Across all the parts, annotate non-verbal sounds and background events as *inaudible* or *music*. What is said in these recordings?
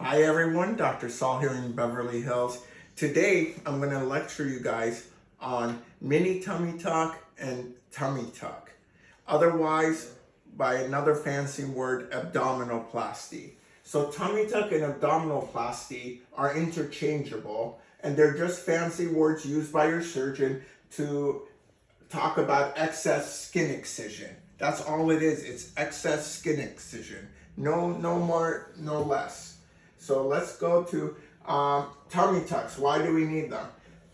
Hi everyone, Dr. Saul here in Beverly Hills. Today I'm going to lecture you guys on mini tummy tuck and tummy tuck. Otherwise, by another fancy word, abdominoplasty. So tummy tuck and abdominoplasty are interchangeable and they're just fancy words used by your surgeon to talk about excess skin excision. That's all it is. It's excess skin excision. No, no more, no less. So let's go to um, tummy tucks. Why do we need them?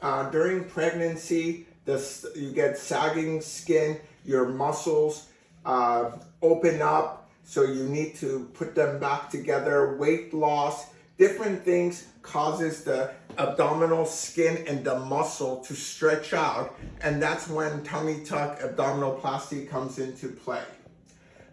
Uh, during pregnancy, you get sagging skin, your muscles uh, open up, so you need to put them back together. Weight loss, different things causes the abdominal skin and the muscle to stretch out and that's when tummy tuck abdominoplasty comes into play.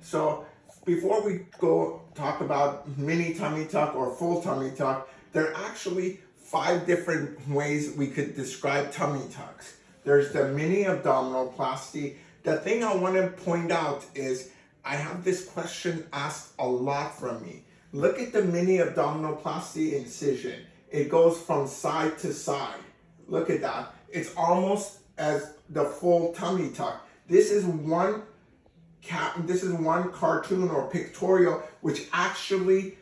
So before we go talk about mini tummy tuck or full tummy tuck, there are actually five different ways we could describe tummy tucks. There's the mini abdominal abdominoplasty. The thing I want to point out is I have this question asked a lot from me. Look at the mini abdominal abdominoplasty incision. It goes from side to side. Look at that. It's almost as the full tummy tuck. This is one this is one cartoon or pictorial which actually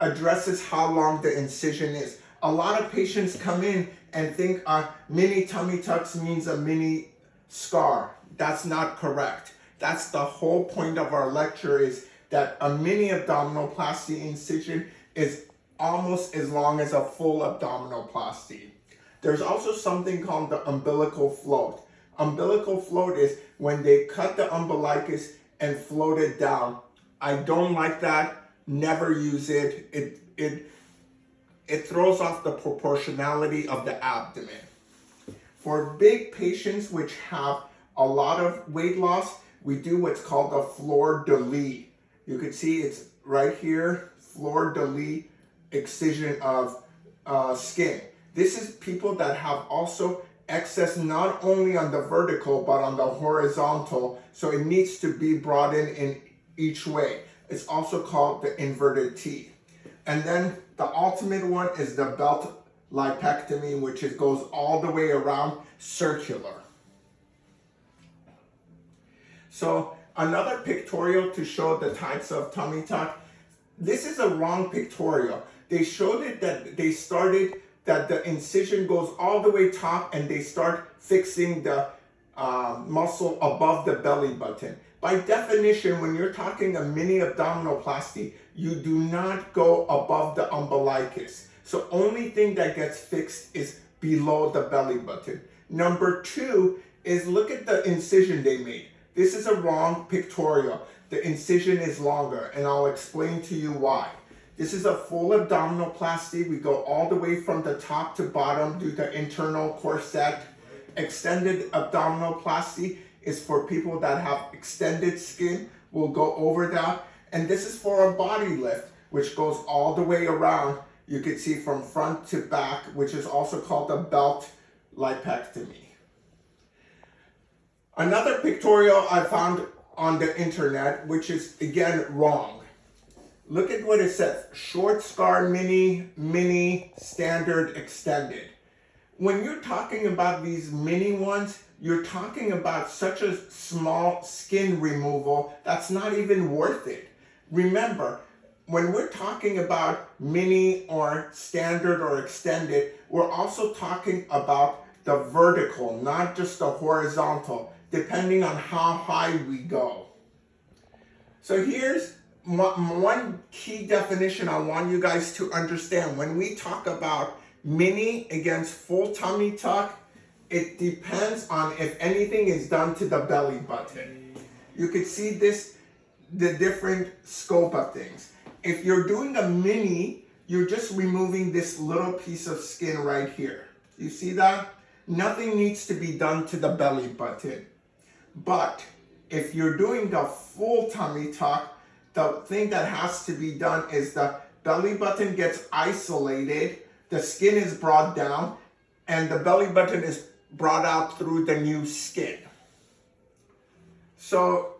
addresses how long the incision is. A lot of patients come in and think a mini tummy tucks means a mini scar. That's not correct. That's the whole point of our lecture is that a mini abdominoplasty incision is almost as long as a full abdominoplasty. There's also something called the umbilical float. Umbilical float is when they cut the umbilicus and float it down. I don't like that. Never use it. It, it, it throws off the proportionality of the abdomen. For big patients which have a lot of weight loss, we do what's called the fleur de. You can see it's right here, fleur de excision of uh, skin. This is people that have also excess not only on the vertical but on the horizontal so it needs to be brought in in each way. It's also called the inverted T. And then the ultimate one is the belt lipectomy which goes all the way around circular. So another pictorial to show the types of tummy tuck. This is a wrong pictorial. They showed it that they started that the incision goes all the way top and they start fixing the uh, muscle above the belly button. By definition, when you're talking a mini abdominoplasty, you do not go above the umbilicus. So only thing that gets fixed is below the belly button. Number two is look at the incision they made. This is a wrong pictorial. The incision is longer and I'll explain to you why. This is a full abdominoplasty. We go all the way from the top to bottom, do the internal corset. Extended abdominoplasty is for people that have extended skin. We'll go over that. And this is for a body lift, which goes all the way around. You can see from front to back, which is also called a belt lipectomy. Another pictorial I found on the internet, which is again wrong. Look at what it says, short scar mini, mini, standard, extended. When you're talking about these mini ones, you're talking about such a small skin removal that's not even worth it. Remember, when we're talking about mini or standard or extended, we're also talking about the vertical, not just the horizontal, depending on how high we go. So here's one key definition I want you guys to understand. When we talk about mini against full tummy tuck, it depends on if anything is done to the belly button. You can see this, the different scope of things. If you're doing a mini, you're just removing this little piece of skin right here. You see that? Nothing needs to be done to the belly button. But if you're doing the full tummy tuck, the thing that has to be done is the belly button gets isolated, the skin is brought down, and the belly button is brought out through the new skin. So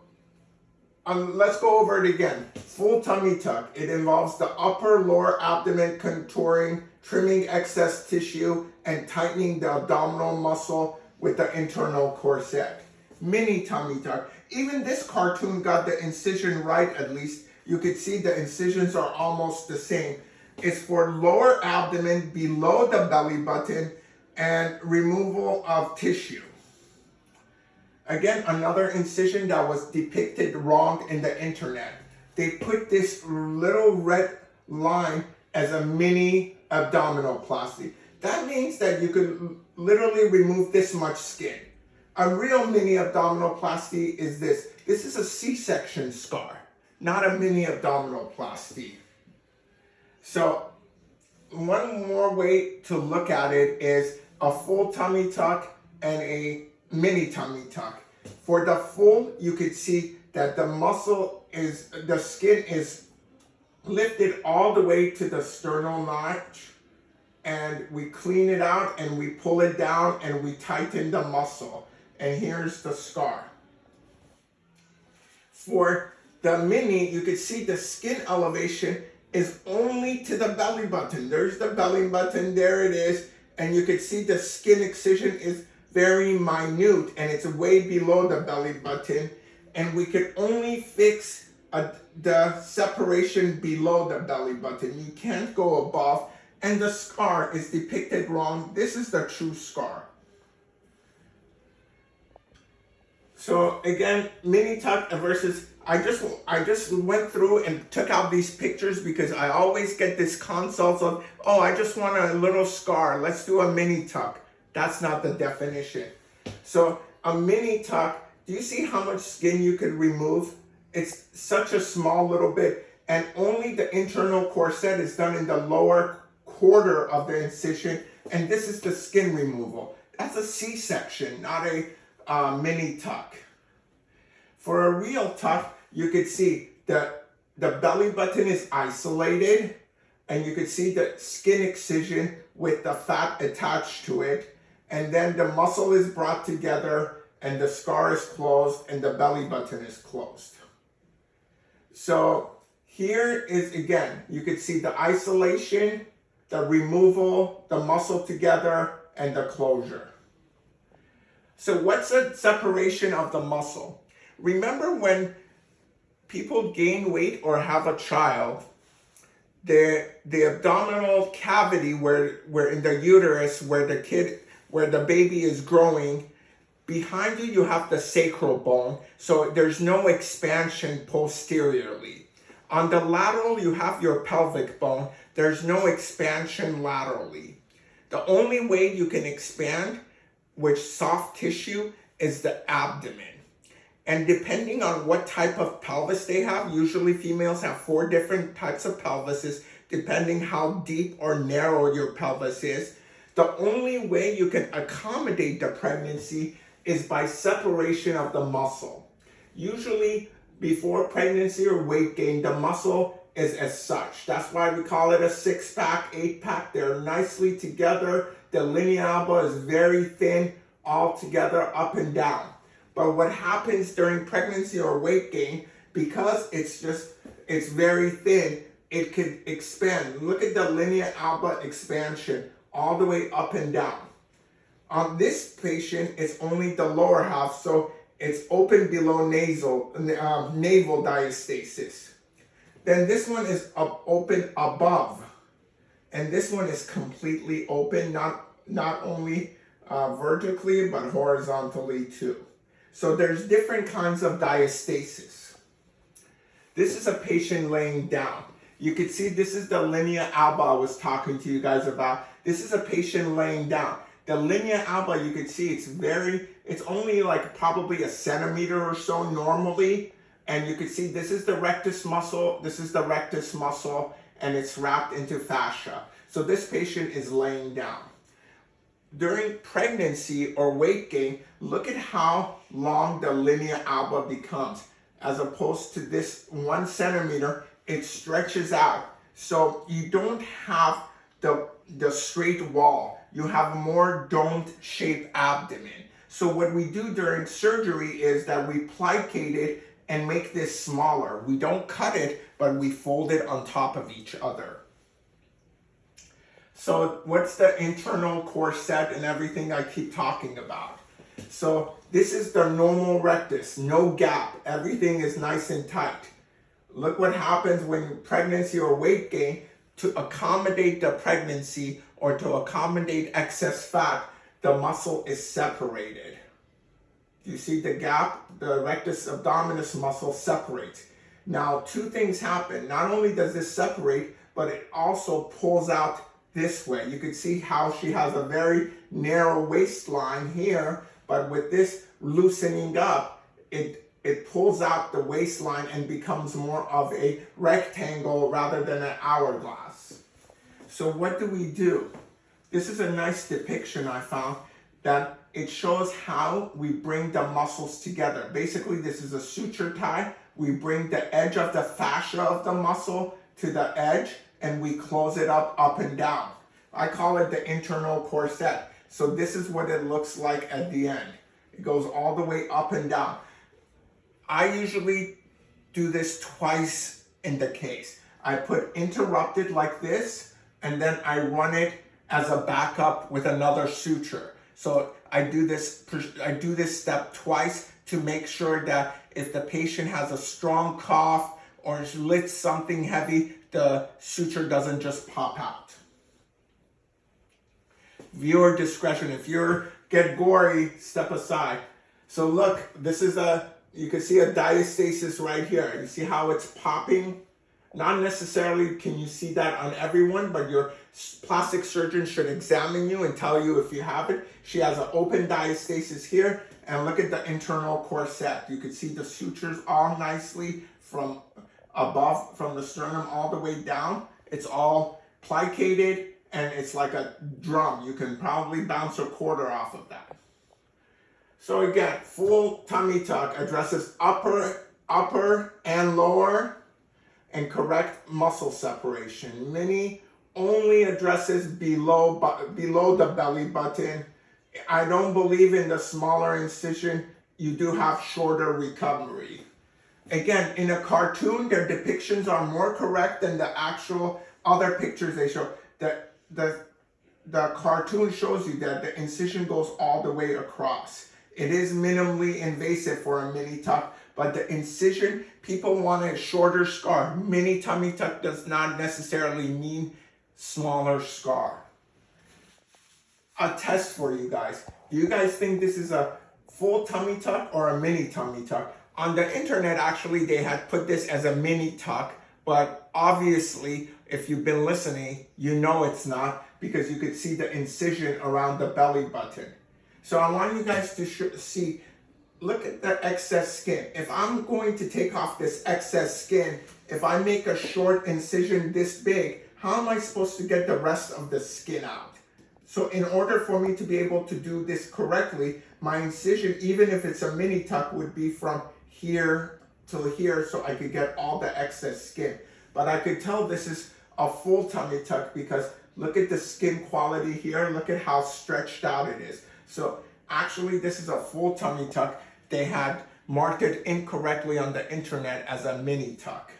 um, let's go over it again. Full tummy tuck. It involves the upper lower abdomen contouring, trimming excess tissue, and tightening the abdominal muscle with the internal corset. Mini tummy tuck. Even this cartoon got the incision right at least. You could see the incisions are almost the same. It's for lower abdomen below the belly button and removal of tissue. Again, another incision that was depicted wrong in the internet. They put this little red line as a mini abdominoplasty. That means that you could literally remove this much skin. A real mini abdominoplasty is this. This is a C-section scar, not a mini abdominoplasty. So one more way to look at it is a full tummy tuck and a mini tummy tuck. For the full, you could see that the muscle is, the skin is lifted all the way to the sternal notch and we clean it out and we pull it down and we tighten the muscle. And here's the scar. For the mini, you can see the skin elevation is only to the belly button. There's the belly button, there it is. And you can see the skin excision is very minute and it's way below the belly button. And we can only fix a, the separation below the belly button. You can't go above. And the scar is depicted wrong. This is the true scar. So again, mini tuck versus I just I just went through and took out these pictures because I always get this consult of, oh, I just want a little scar. Let's do a mini tuck. That's not the definition. So a mini tuck, do you see how much skin you could remove? It's such a small little bit and only the internal corset is done in the lower quarter of the incision and this is the skin removal. That's a C-section, not a uh, mini tuck. For a real tuck, you could see that the belly button is isolated and you could see the skin excision with the fat attached to it. And then the muscle is brought together and the scar is closed and the belly button is closed. So here is again, you could see the isolation, the removal, the muscle together, and the closure. So what's a separation of the muscle? Remember when people gain weight or have a child, the the abdominal cavity where where in the uterus where the kid where the baby is growing behind you you have the sacral bone. So there's no expansion posteriorly. On the lateral you have your pelvic bone. There's no expansion laterally. The only way you can expand with soft tissue is the abdomen and depending on what type of pelvis they have, usually females have four different types of pelvises, depending how deep or narrow your pelvis is. The only way you can accommodate the pregnancy is by separation of the muscle. Usually before pregnancy or weight gain, the muscle is as such. That's why we call it a six pack, eight pack. They're nicely together. The linea alba is very thin all together up and down. But what happens during pregnancy or weight gain, because it's just, it's very thin, it can expand. Look at the linea alba expansion all the way up and down. On this patient, it's only the lower half, so it's open below nasal, uh, navel diastasis. Then this one is up, open above. And this one is completely open, not, not only uh, vertically, but horizontally too. So there's different kinds of diastasis. This is a patient laying down. You can see this is the linea alba I was talking to you guys about. This is a patient laying down. The linea alba, you can see it's very, it's only like probably a centimeter or so normally. And you can see this is the rectus muscle, this is the rectus muscle, and it's wrapped into fascia. So this patient is laying down during pregnancy or weight gain, look at how long the linea alba becomes. As opposed to this one centimeter, it stretches out. So you don't have the, the straight wall. You have more domed shaped abdomen. So what we do during surgery is that we plicate it and make this smaller. We don't cut it, but we fold it on top of each other. So what's the internal corset and everything I keep talking about? So this is the normal rectus, no gap. Everything is nice and tight. Look what happens when pregnancy or weight gain to accommodate the pregnancy or to accommodate excess fat, the muscle is separated. You see the gap? The rectus abdominis muscle separates. Now, two things happen. Not only does this separate, but it also pulls out this way. You can see how she has a very narrow waistline here, but with this loosening up, it, it pulls out the waistline and becomes more of a rectangle rather than an hourglass. So what do we do? This is a nice depiction I found that it shows how we bring the muscles together. Basically, this is a suture tie. We bring the edge of the fascia of the muscle to the edge and we close it up up and down. I call it the internal corset. So this is what it looks like at the end. It goes all the way up and down. I usually do this twice in the case. I put interrupted like this, and then I run it as a backup with another suture. So I do this, I do this step twice to make sure that if the patient has a strong cough or lifts something heavy, the suture doesn't just pop out. Viewer discretion. If you're get gory, step aside. So look, this is a, you can see a diastasis right here. You see how it's popping? Not necessarily can you see that on everyone, but your plastic surgeon should examine you and tell you if you have it. She has an open diastasis here, and look at the internal corset. You can see the sutures all nicely from above, from the sternum all the way down. It's all plicated, and it's like a drum. You can probably bounce a quarter off of that. So again, full tummy tuck addresses upper, upper and lower and correct muscle separation. Mini only addresses below, below the belly button. I don't believe in the smaller incision. You do have shorter recovery. Again, in a cartoon, their depictions are more correct than the actual other pictures they show. The, the, the cartoon shows you that the incision goes all the way across. It is minimally invasive for a mini tuck, but the incision, people want a shorter scar. Mini tummy tuck does not necessarily mean smaller scar. A test for you guys. Do you guys think this is a full tummy tuck or a mini tummy tuck? On the internet, actually, they had put this as a mini tuck, but obviously, if you've been listening, you know it's not because you could see the incision around the belly button. So I want you guys to see, look at the excess skin. If I'm going to take off this excess skin, if I make a short incision this big, how am I supposed to get the rest of the skin out? So in order for me to be able to do this correctly, my incision, even if it's a mini tuck, would be from here to here so I could get all the excess skin. But I could tell this is a full tummy tuck because look at the skin quality here. Look at how stretched out it is. So actually this is a full tummy tuck. They had marked it incorrectly on the internet as a mini tuck.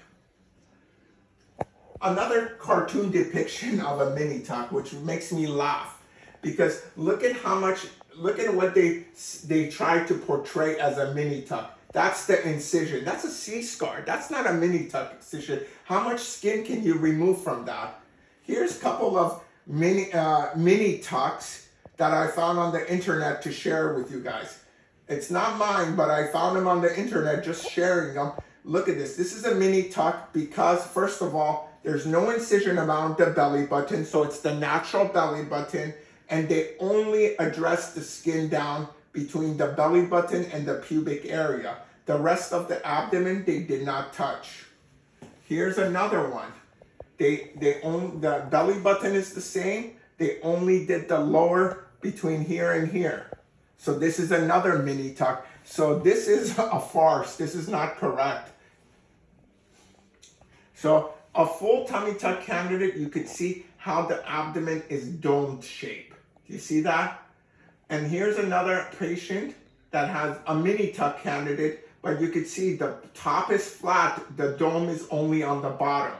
Another cartoon depiction *laughs* of a mini tuck, which makes me laugh because look at how much, look at what they, they tried to portray as a mini tuck. That's the incision. That's a C-scar. That's not a mini tuck incision. How much skin can you remove from that? Here's a couple of mini, uh, mini tucks that I found on the internet to share with you guys. It's not mine, but I found them on the internet, just sharing them. Look at this. This is a mini tuck because, first of all, there's no incision around the belly button, so it's the natural belly button, and they only address the skin down between the belly button and the pubic area. The rest of the abdomen, they did not touch. Here's another one. They, they own, the belly button is the same. They only did the lower between here and here. So this is another mini tuck. So this is a farce. This is not correct. So a full tummy tuck candidate, you could see how the abdomen is domed shape. Do you see that? And here's another patient that has a mini tuck candidate, but you can see the top is flat, the dome is only on the bottom.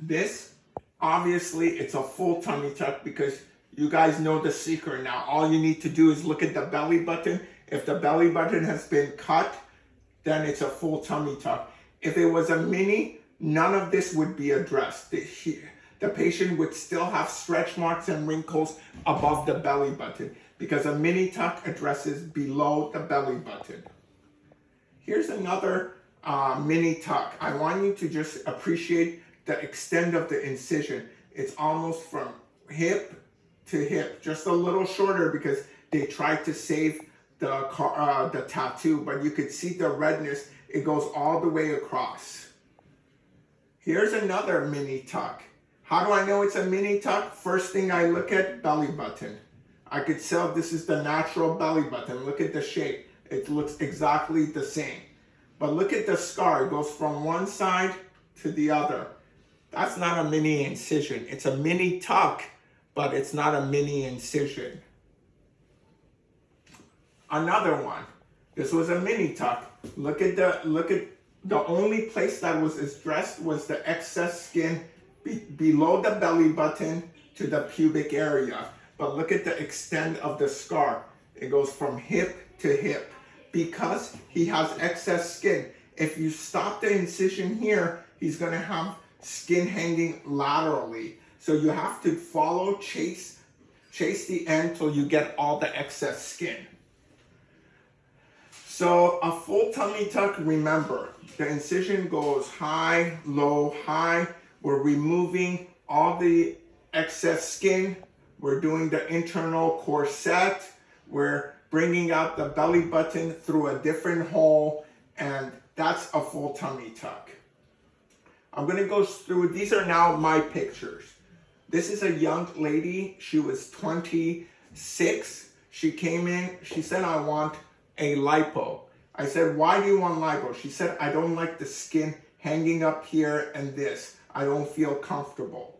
This, obviously, it's a full tummy tuck because you guys know the secret now. All you need to do is look at the belly button. If the belly button has been cut, then it's a full tummy tuck. If it was a mini, none of this would be addressed. The, patient would still have stretch marks and wrinkles above the belly button because a mini tuck addresses below the belly button. Here's another uh, mini tuck. I want you to just appreciate the extent of the incision. It's almost from hip to hip, just a little shorter because they tried to save the, uh, the tattoo, but you could see the redness. It goes all the way across. Here's another mini tuck. How do I know it's a mini tuck? First thing I look at, belly button. I could tell this is the natural belly button. Look at the shape. It looks exactly the same. But look at the scar. It goes from one side to the other. That's not a mini incision. It's a mini tuck, but it's not a mini incision. Another one. This was a mini tuck. Look at the look at the only place that was addressed was the excess skin be, below the belly button to the pubic area. But look at the extent of the scar. It goes from hip to hip because he has excess skin. If you stop the incision here, he's gonna have skin hanging laterally. So you have to follow, chase, chase the end till you get all the excess skin. So a full tummy tuck, remember, the incision goes high, low, high. We're removing all the excess skin. We're doing the internal corset. We're bringing out the belly button through a different hole. And that's a full tummy tuck. I'm gonna go through, these are now my pictures. This is a young lady, she was 26. She came in, she said, I want a lipo. I said, why do you want lipo? She said, I don't like the skin hanging up here and this. I don't feel comfortable.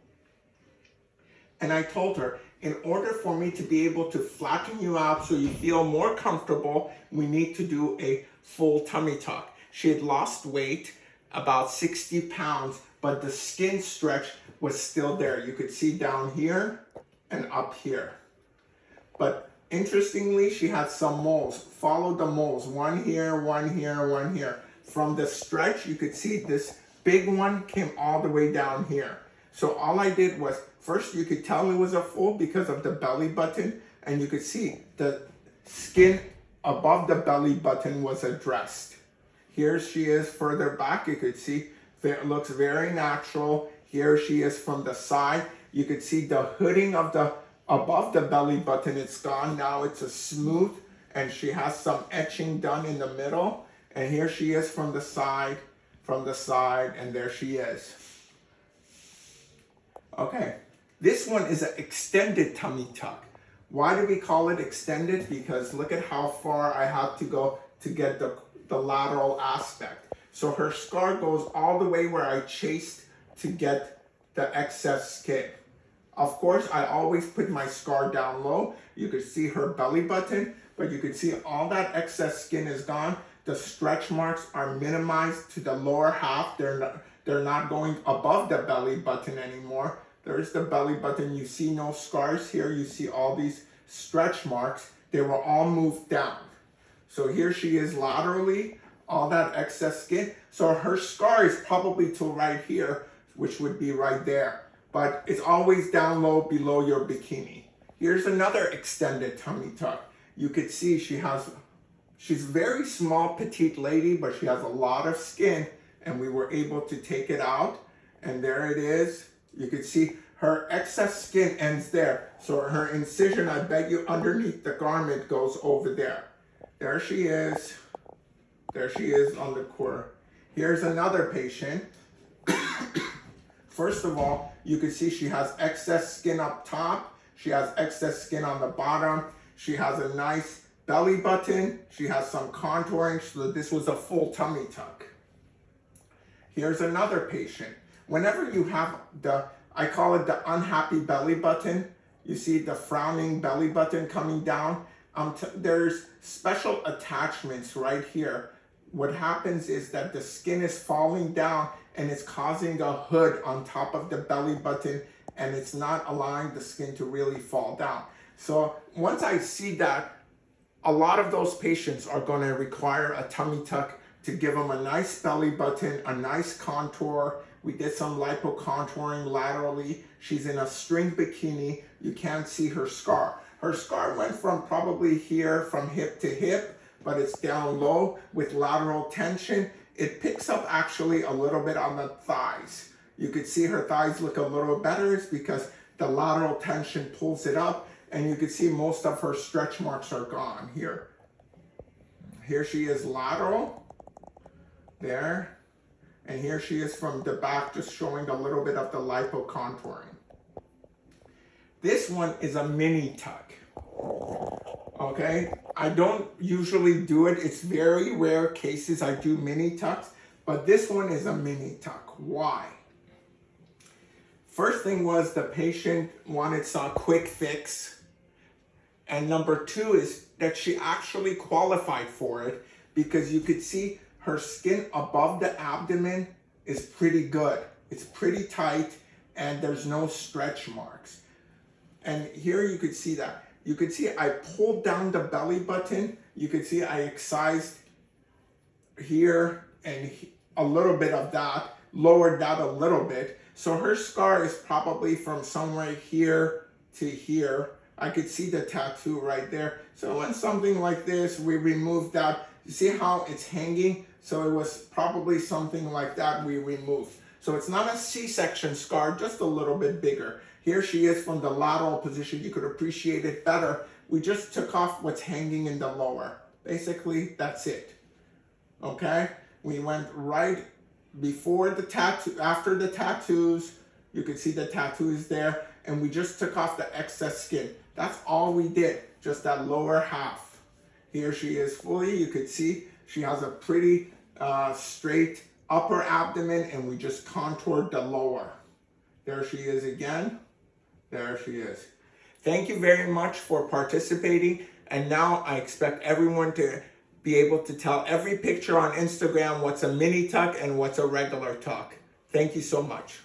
And I told her, in order for me to be able to flatten you out so you feel more comfortable, we need to do a full tummy tuck. She had lost weight about 60 pounds, but the skin stretch was still there. You could see down here and up here. But interestingly, she had some moles. Follow the moles, one here, one here, one here. From the stretch, you could see this big one came all the way down here. So all I did was, first you could tell it was a full because of the belly button, and you could see the skin above the belly button was addressed. Here she is further back. You could see it looks very natural. Here she is from the side. You can see the hooding of the above the belly button. It's gone. Now it's a smooth and she has some etching done in the middle. And here she is from the side, from the side, and there she is. Okay, this one is an extended tummy tuck. Why do we call it extended? Because look at how far I have to go to get the the lateral aspect. So her scar goes all the way where I chased to get the excess skin. Of course, I always put my scar down low. You can see her belly button, but you can see all that excess skin is gone. The stretch marks are minimized to the lower half. They're not, they're not going above the belly button anymore. There's the belly button. You see no scars here. You see all these stretch marks. They were all moved down. So here she is laterally, all that excess skin. So her scar is probably to right here, which would be right there. But it's always down low below your bikini. Here's another extended tummy tuck. You could see she has, she's very small, petite lady, but she has a lot of skin and we were able to take it out. And there it is. You could see her excess skin ends there. So her incision, I bet you underneath the garment goes over there. There she is. There she is on the core. Here's another patient. *coughs* First of all, you can see she has excess skin up top. She has excess skin on the bottom. She has a nice belly button. She has some contouring, so this was a full tummy tuck. Here's another patient. Whenever you have the, I call it the unhappy belly button, you see the frowning belly button coming down, Um, there's special attachments right here. What happens is that the skin is falling down and it's causing a hood on top of the belly button and it's not allowing the skin to really fall down. So once I see that, a lot of those patients are going to require a tummy tuck to give them a nice belly button, a nice contour. We did some lipo contouring laterally. She's in a string bikini. You can't see her scar. Her scar went from probably here from hip to hip, but it's down low with lateral tension. It picks up actually a little bit on the thighs. You could see her thighs look a little better is because the lateral tension pulls it up and you can see most of her stretch marks are gone here. Here she is lateral, there, and here she is from the back just showing a little bit of the lipo contouring. This one is a mini tuck. Okay, I don't usually do it. It's very rare cases I do mini tucks, but this one is a mini tuck. Why? First thing was the patient wanted some quick fix. And number two is that she actually qualified for it because you could see her skin above the abdomen is pretty good. It's pretty tight and there's no stretch marks. And here you could see that. You could see I pulled down the belly button. You could see I excised here and a little bit of that, lowered that a little bit. So her scar is probably from somewhere here to here. I could see the tattoo right there. So when something like this, we removed that. You see how it's hanging? So it was probably something like that we removed. So it's not a C-section scar, just a little bit bigger. Here she is from the lateral position. You could appreciate it better. We just took off what's hanging in the lower. Basically, that's it. Okay? We went right before the tattoo, after the tattoos. You could see the tattoo is there. And we just took off the excess skin. That's all we did. Just that lower half. Here she is fully. You could see she has a pretty uh, straight upper abdomen and we just contoured the lower. There she is again. There she is. Thank you very much for participating. And now I expect everyone to be able to tell every picture on Instagram what's a mini tuck and what's a regular tuck. Thank you so much.